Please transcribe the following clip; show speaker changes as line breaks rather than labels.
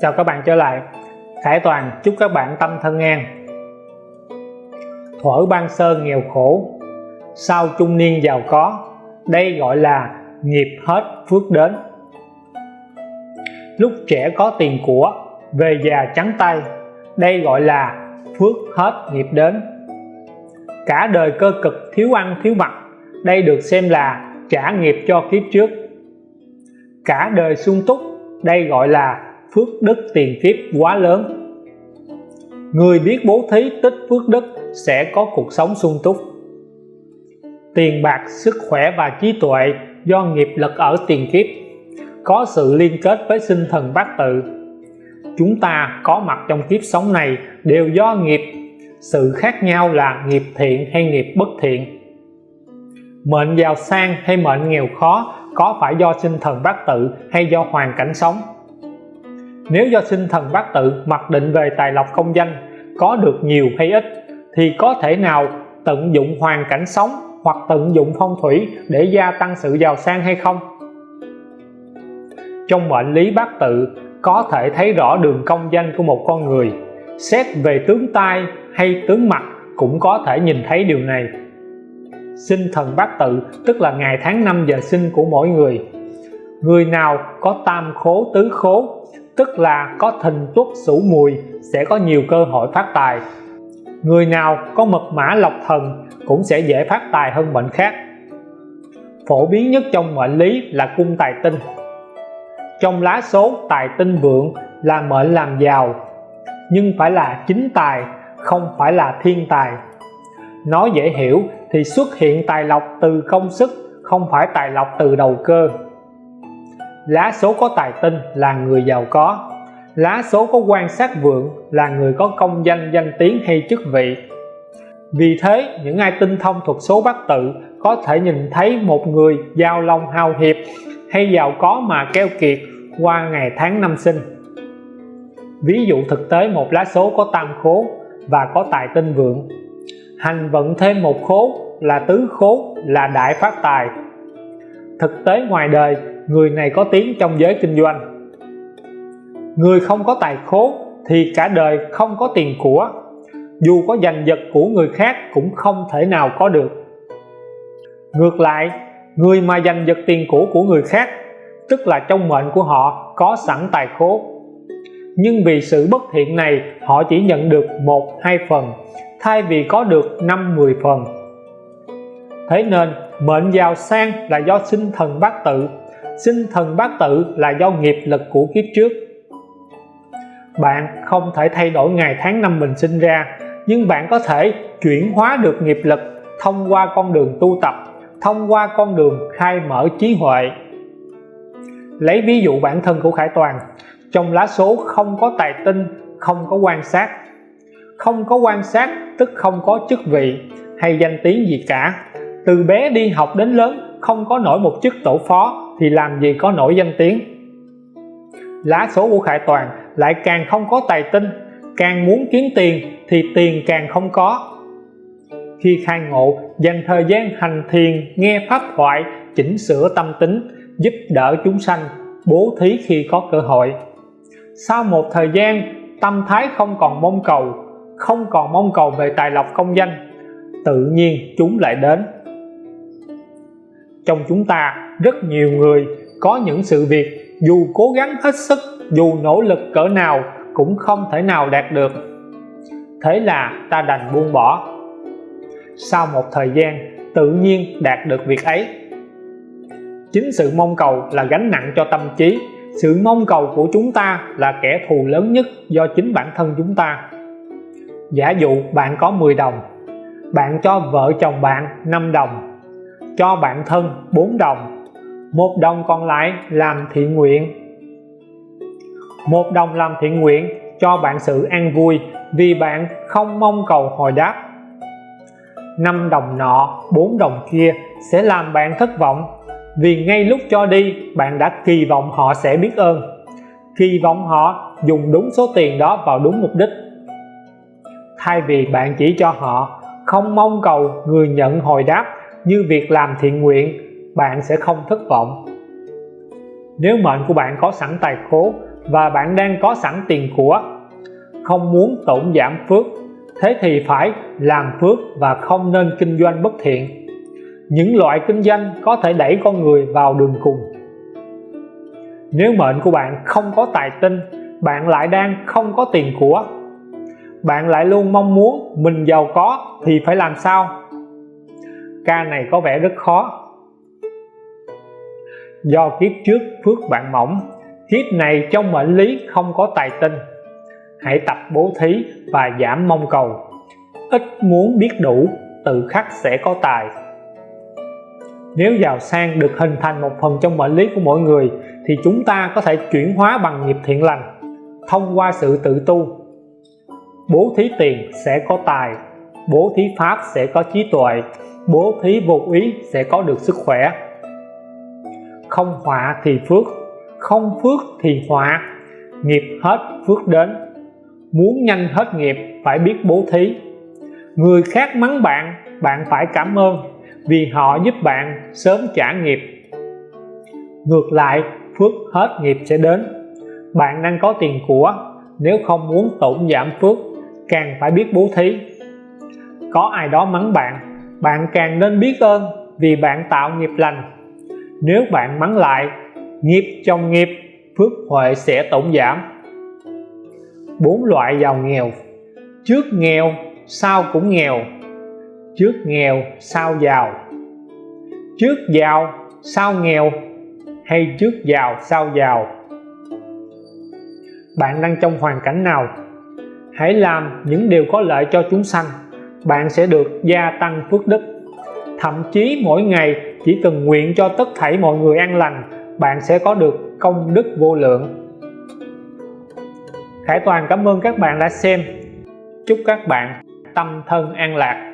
chào các bạn trở lại. Khải Toàn, chúc các bạn tâm thân an. Thuở ban sơ nghèo khổ, sau trung niên giàu có, đây gọi là nghiệp hết phước đến. Lúc trẻ có tiền của, về già trắng tay, đây gọi là phước hết nghiệp đến. Cả đời cơ cực thiếu ăn thiếu mặc, đây được xem là trả nghiệp cho kiếp trước. Cả đời sung túc, đây gọi là phước đức tiền kiếp quá lớn. Người biết bố thí tích phước đức sẽ có cuộc sống sung túc. Tiền bạc, sức khỏe và trí tuệ do nghiệp lực ở tiền kiếp có sự liên kết với sinh thần bát tự. Chúng ta có mặt trong kiếp sống này đều do nghiệp. Sự khác nhau là nghiệp thiện hay nghiệp bất thiện. Mệnh giàu sang hay mệnh nghèo khó có phải do sinh thần bát tự hay do hoàn cảnh sống? Nếu do sinh thần bát tự mặc định về tài lộc công danh, có được nhiều hay ít, thì có thể nào tận dụng hoàn cảnh sống hoặc tận dụng phong thủy để gia tăng sự giàu sang hay không? Trong mệnh lý bát tự, có thể thấy rõ đường công danh của một con người. Xét về tướng tai hay tướng mặt cũng có thể nhìn thấy điều này. Sinh thần bát tự, tức là ngày tháng năm giờ sinh của mỗi người người nào có tam khố, tứ khố, tức là có thìn tuất sủ mùi, sẽ có nhiều cơ hội phát tài. Người nào có mật mã, lộc thần, cũng sẽ dễ phát tài hơn mệnh khác. Phổ biến nhất trong mệnh lý là cung tài tinh. Trong lá số, tài tinh vượng là mệnh làm giàu, nhưng phải là chính tài, không phải là thiên tài. Nói dễ hiểu thì xuất hiện tài lộc từ công sức, không phải tài lộc từ đầu cơ lá số có tài tinh là người giàu có. Lá số có quan sát vượng là người có công danh danh tiếng hay chức vị. Vì thế, những ai tinh thông thuật số bát tự có thể nhìn thấy một người giàu lòng hào hiệp hay giàu có mà keo kiệt qua ngày tháng năm sinh. Ví dụ thực tế, một lá số có tam khố và có tài tinh vượng. Hành vận thêm một khố là tứ khố là đại phát tài. Thực tế ngoài đời người này có tiếng trong giới kinh doanh. Người không có tài khố thì cả đời không có tiền của. Dù có giành giật của người khác cũng không thể nào có được. Ngược lại, người mà giành giật tiền của của người khác, tức là trong mệnh của họ, có sẵn tài khố. Nhưng vì sự bất thiện này, họ chỉ nhận được một, hai phần, thay vì có được năm, mười phần. Thế nên, mệnh giàu sang là do sinh thần bát tự sinh thần bát tự là do nghiệp lực của kiếp trước. Bạn không thể thay đổi ngày tháng năm mình sinh ra, nhưng bạn có thể chuyển hóa được nghiệp lực thông qua con đường tu tập, thông qua con đường khai mở trí huệ. Lấy ví dụ bản thân của Khải Toàn, trong lá số không có tài tinh, không có quan sát. Không có quan sát tức không có chức vị hay danh tiếng gì cả. Từ bé đi học đến lớn không có nổi một chức tổ phó thì làm gì có nổi danh tiếng? Lá số của Khải Toàn lại càng không có tài tinh, càng muốn kiếm tiền thì tiền càng không có. Khi khai ngộ, dành thời gian hành thiền, nghe pháp thoại, chỉnh sửa tâm tính, giúp đỡ chúng sanh, bố thí khi có cơ hội. Sau một thời gian, tâm thái không còn mong cầu, không còn mong cầu về tài lộc công danh, tự nhiên chúng lại đến. Trong chúng ta rất nhiều người có những sự việc, dù cố gắng hết sức, dù nỗ lực cỡ nào, cũng không thể nào đạt được. Thế là ta đành buông bỏ. Sau một thời gian, tự nhiên đạt được việc ấy. Chính sự mong cầu là gánh nặng cho tâm trí. Sự mong cầu của chúng ta là kẻ thù lớn nhất do chính bản thân chúng ta. Giả dụ bạn có 10 đồng, bạn cho vợ chồng bạn 5 đồng, cho bạn thân 4 đồng một đồng còn lại làm thiện nguyện. Một đồng làm thiện nguyện cho bạn sự an vui vì bạn không mong cầu hồi đáp. Năm đồng nọ, bốn đồng kia sẽ làm bạn thất vọng vì ngay lúc cho đi, bạn đã kỳ vọng họ sẽ biết ơn. Kỳ vọng họ dùng đúng số tiền đó vào đúng mục đích. Thay vì bạn chỉ cho họ không mong cầu người nhận hồi đáp như việc làm thiện nguyện bạn sẽ không thất vọng. Nếu mệnh của bạn có sẵn tài khố và bạn đang có sẵn tiền của, không muốn tổn giảm phước, thế thì phải làm phước và không nên kinh doanh bất thiện. Những loại kinh doanh có thể đẩy con người vào đường cùng. Nếu mệnh của bạn không có tài tinh, bạn lại đang không có tiền của. Bạn lại luôn mong muốn mình giàu có thì phải làm sao? Ca này có vẻ rất khó do kiếp trước phước bạn mỏng, kiếp này trong mệnh lý không có tài tinh. Hãy tập bố thí và giảm mong cầu. Ít muốn biết đủ, tự khắc sẽ có tài. Nếu giàu sang được hình thành một phần trong mệnh lý của mỗi người, thì chúng ta có thể chuyển hóa bằng nghiệp thiện lành, thông qua sự tự tu. Bố thí tiền sẽ có tài, bố thí pháp sẽ có trí tuệ, bố thí vô ý sẽ có được sức khỏe không họa thì phước, không phước thì họa. Nghiệp hết, phước đến. Muốn nhanh hết nghiệp, phải biết bố thí. Người khác mắng bạn bạn phải cảm ơn, vì họ giúp bạn sớm trả nghiệp. Ngược lại, phước hết nghiệp sẽ đến. Bạn đang có tiền của, nếu không muốn tổn giảm phước, càng phải biết bố thí. Có ai đó mắng bạn bạn càng nên biết ơn vì bạn tạo nghiệp lành nếu bạn mắng lại, nghiệp trong nghiệp, phước huệ sẽ tổn giảm. Bốn loại giàu nghèo. Trước nghèo, sau cũng nghèo. Trước nghèo, sau giàu. Trước giàu, sau nghèo hay trước giàu, sau giàu? Bạn đang trong hoàn cảnh nào? Hãy làm những điều có lợi cho chúng sanh. Bạn sẽ được gia tăng phước đức. Thậm chí mỗi ngày chỉ cần nguyện cho tất thảy mọi người an lành, bạn sẽ có được công đức vô lượng. Khải Toàn cảm ơn các bạn đã xem. Chúc các bạn tâm thân an lạc.